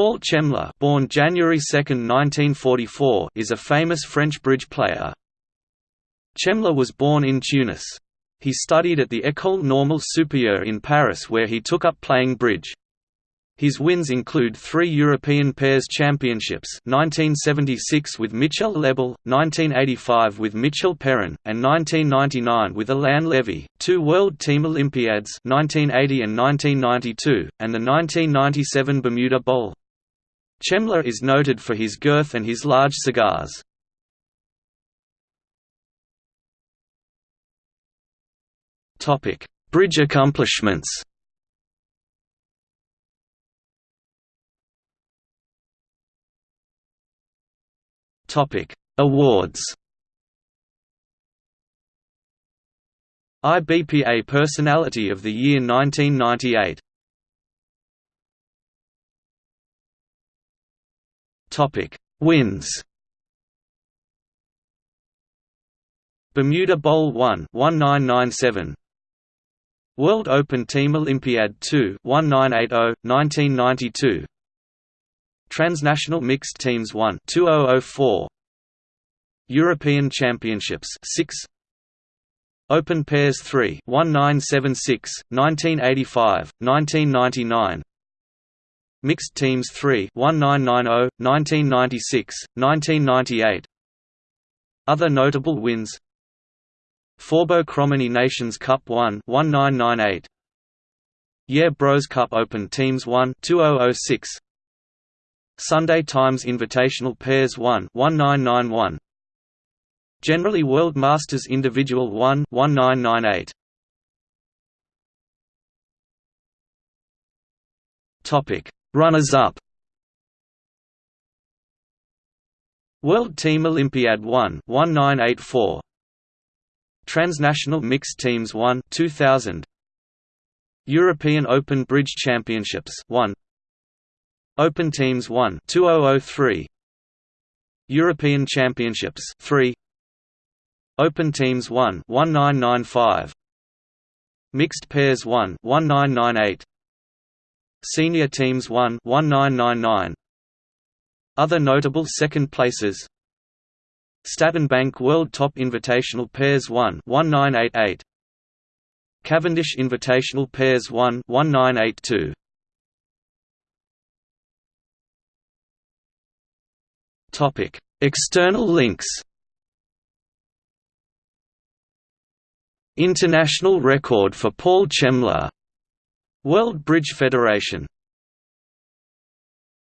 Paul Chémla born January 2, 1944, is a famous French bridge player. Chémla was born in Tunis. He studied at the École Normale Supérieure in Paris where he took up playing bridge. His wins include three European Pairs Championships 1976 with Michel Lebel, 1985 with Michel Perrin, and 1999 with Alain Levy, two World Team Olympiads 1980 and 1992, and the 1997 Bermuda Bowl. Chémla is noted for his girth and his large cigars. Bridge accomplishments Awards. IBPA Personality of the Year 1998. Topic: Wins. Bermuda Bowl 1 1997 World Open Team Olympiad 2 1980 1992 Transnational Mixed Teams 1 2004 European Championships 6 Open Pairs 3 1976 1985 1999 Mixed Teams 3 1990 1996 1998 Other notable wins. Forbo Krommenie Nations Cup 1 1998 Yeh Bros Cup Open Teams 1 2006 Sunday Times Invitational Pairs 1 1991 Generali World Masters Individual 1 1998 Topic Runners-up. World Team Olympiad 1 1984 Transnational Mixed Teams 1 2000 European Open Bridge Championships 1 Open Teams 1 2003 European Championships 3 Open Teams 1 1995 Mixed Pairs 1 1998 Senior Teams 1 1999 Other notable second places Staten Bank World Top Invitational Pairs 1 1988 Cavendish Invitational Pairs 1 1982 Topic: External links. International record for Paul Chémla. World Bridge Federation